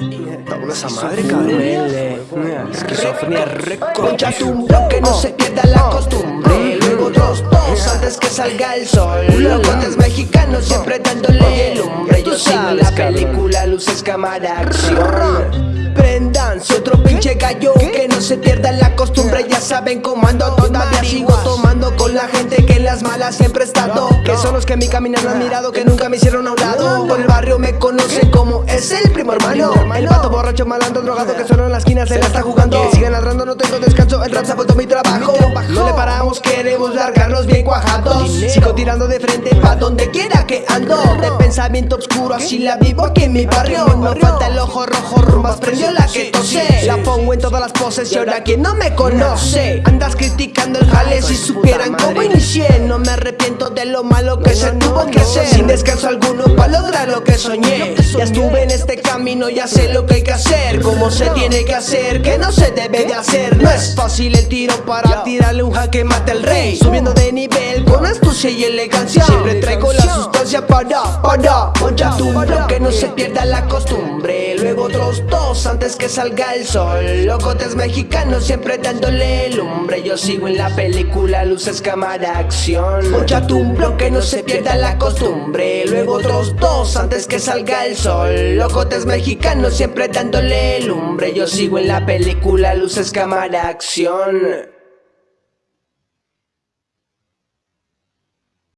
Está esa madre, cabrón. Esquizofrenia récord. Concha tu que no se pierda la costumbre. Luego dos, dos, antes que salga el sol. Locotes mexicanos siempre dándole lumbre. Yo sigo la película, luces, cámara, acción. Prendanse otro pinche gallo Que no se pierda la costumbre Ya saben cómo ando Todavía En siempre he estado Que son los que mi camino han admirado Que nunca me hicieron a un lado. Por el barrio me conocen como Es el primo hermano. El pato borracho malandro drogado Que solo en la esquina se la está jugando. Que sigan ladrando no tengo descanso. El rap se ha vuelto mi trabajo. No le paramos queremos largarlos bien cuajados. Sigo tirando de frente pa' donde quiera que ando. De pensamiento oscuro así la vivo aquí en mi barrio. No falta el ojo rojo rumbas prendido la que tosé La pongo en todas las poses y ahora quien no me conoce Andas criticando el jale. Si supieran cómo inicié No me arrepiento de lo malo que se tuvo que hacer. Sin descanso alguno para lograr lo que soñé. Ya estuve en este camino, ya sé lo que hay que hacer. Cómo se tiene que hacer, que no se debe de hacer. No es fácil el tiro para tirarle un jaque mate al rey. Subiendo de nivel con astucia y elegancia. Siempre traigo la sustancia para, para Poncha tu que no se pierda la costumbre Otros dos antes que salga el sol. Locotes mexicanos siempre dándole lumbre. Yo sigo en la película, luces, cámara, acción. Poncha tu que no se pierda la costumbre. Luego otros dos antes que salga el sol. Locotes mexicanos siempre dándole lumbre. Yo sigo en la película, luces, cámara, acción